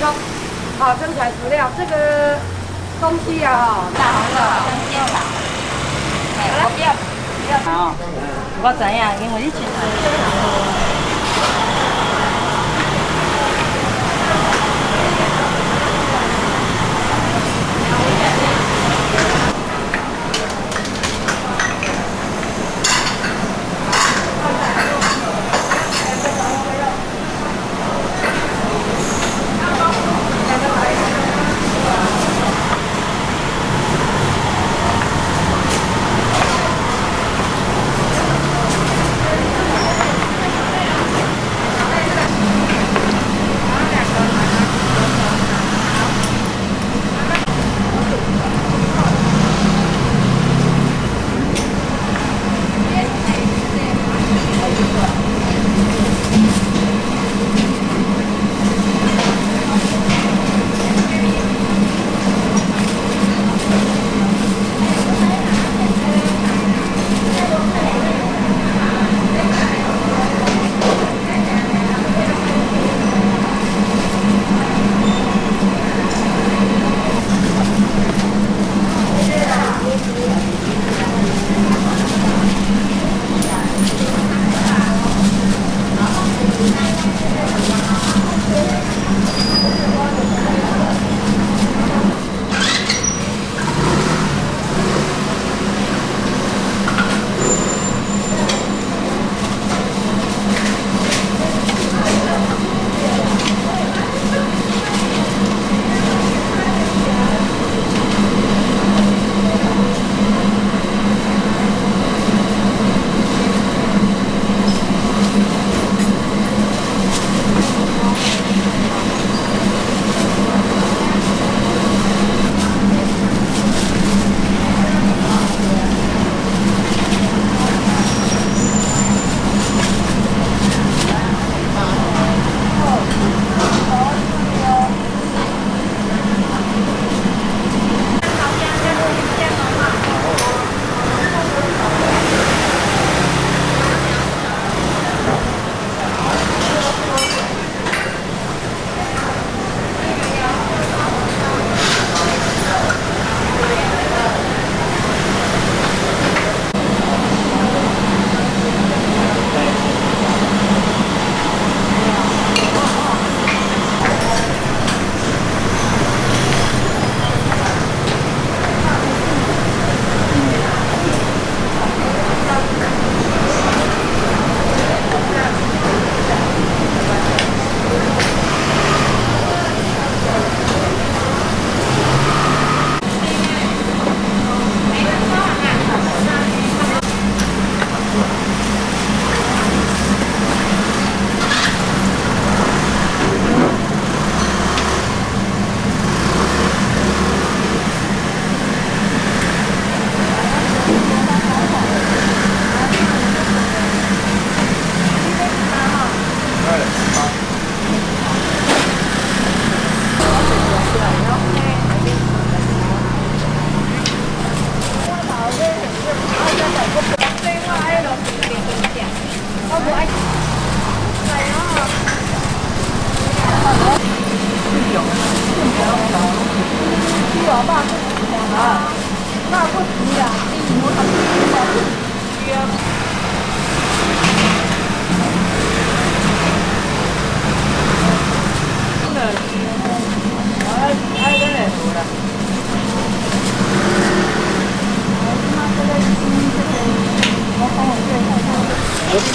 用好真材实料，这个东西啊哈，大红的香煎啦。好了，不要不要哦，我知影，因为你前。我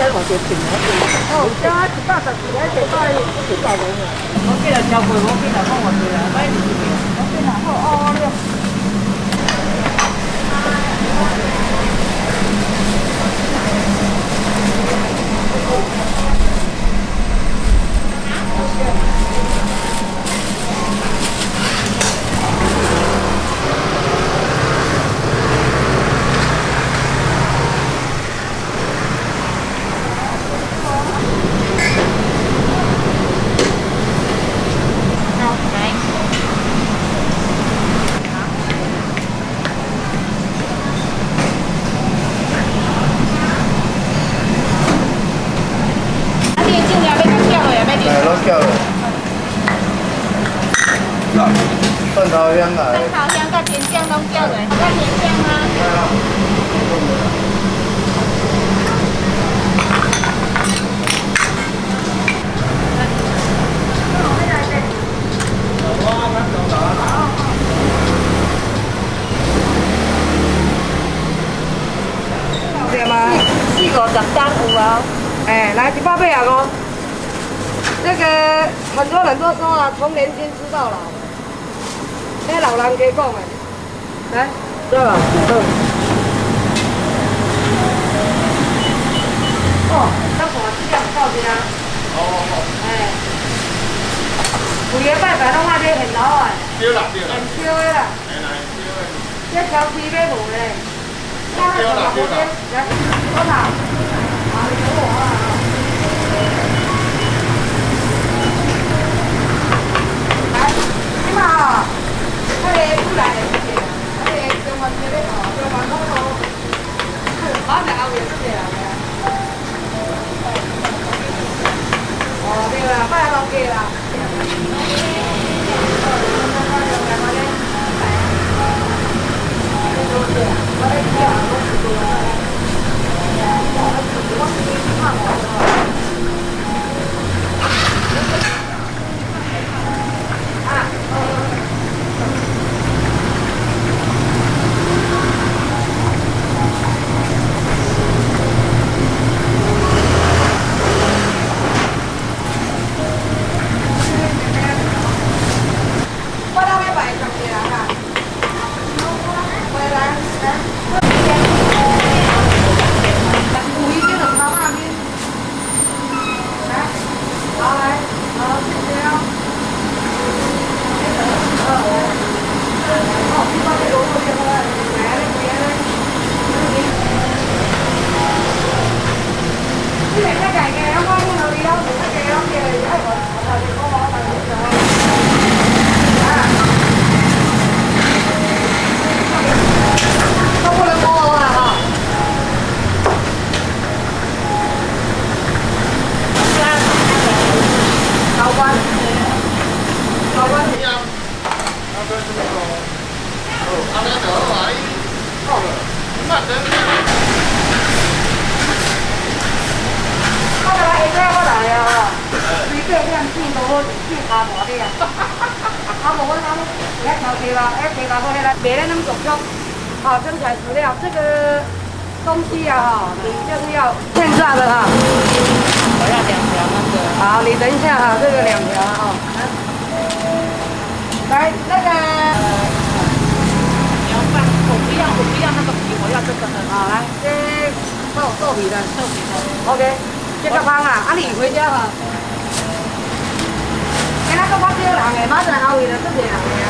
我记得交费，我记得放我这了，买几件？我记得好哦了。头香来。蒜头香甲甜酱拢叫的，甲甜酱啊。对吗？四五十单有啊。哎，来一百八啊五。这个很多人都说啊，从年轻吃到老， 나오라는 게 있고 네? 들어가 들어 어, 땅콩아 진짜 무서워지나? 어, 어. 네. 우리 애빨 가능하게 해 나와. 뛰어라, 뛰어라. 안 뛰어라. 네, 나 뛰어라. 제 장수 입에 놓으래. 뛰어라, 뛰어라. 야, 떠나. 아, 이거 와. 나, 이마. 哦，对啦，拜六记啦。 我来一个我来啊，随便这样进都进阿婆的啊。阿婆，我讲，来调皮吧，哎，皮吧，我来，别人那么重。好，真材实料，这个东西啊，哈，你就是要现炸的哈。我要两条那个。好，你等一下哈，这个两条啊。来，那个，你要放，我不要，我不要那个皮，我要这个很。好来，这豆豆皮的，豆皮的。OK，这个方啊，啊你回家哈。哎，那个我少人的，马上后位就出人的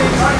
Johnny, Johnny.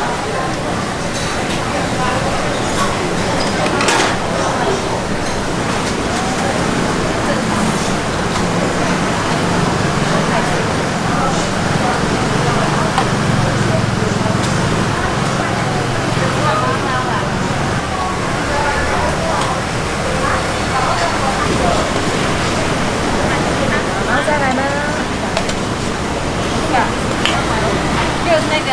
然后再来呢？就是那个，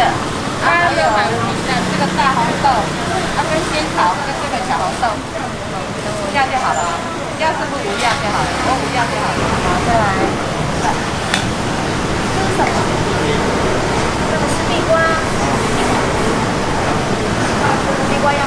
还有这个大红豆，啊跟仙草跟这个小红豆。样就好了，要是不五样就好了，我五样就好了。好，再来。这是什么？这个是地瓜。地瓜？要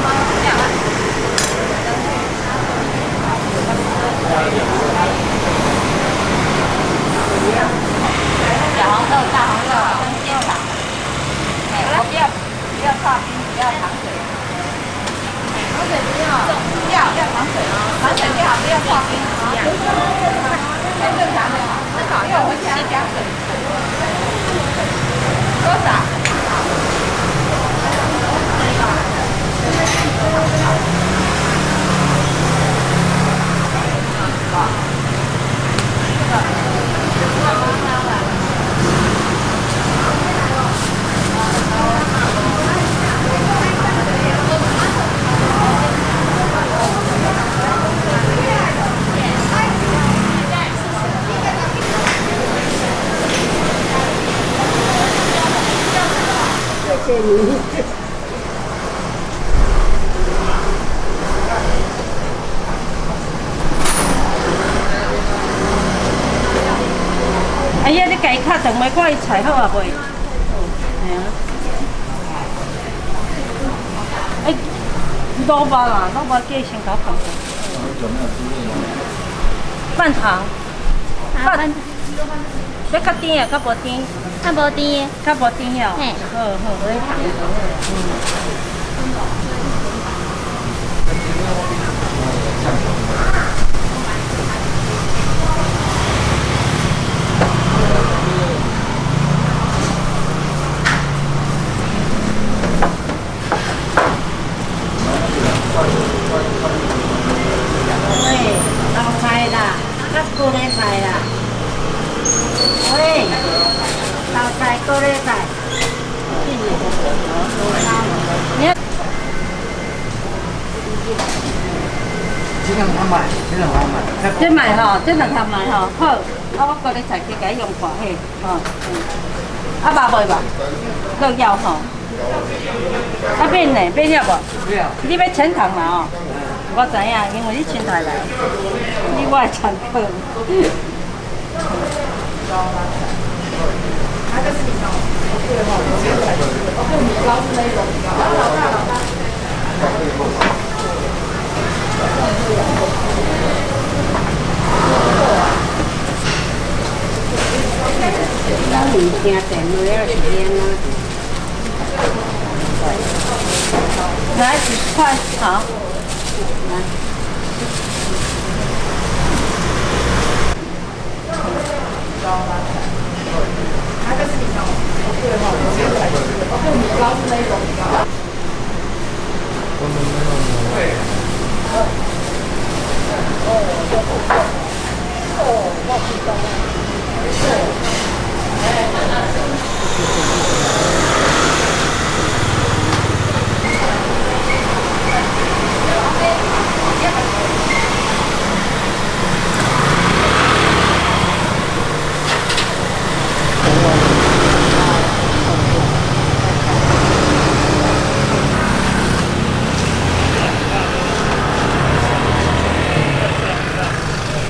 luôn ấy đi cái cây khác chẳng mấy có chạy hả bà ấy đo bà là nó bà kia xin cả phòng bàn thẳng à, bàn 要较甜的，较无甜，较无甜，较无甜哦。嘿好好，我糖。喂，老菜啦，较高丽菜啦。喂，老菜高丽菜。你要这两通买，这两通买。这买吼，这两盒买吼，好，啊我高丽菜去甲伊用看嘿，吼，啊肉袂吧？各要吼。啊变呢？变了无？不要。你要全糖嘛哦？我知影，因为你前台来，你我的常客。老人家在没有时间了。来几十块，好。来。它就是你那种，对哈，就米糕是那种米糕。我们没有。对。哦，哦，哦，哦，我知道了。哦。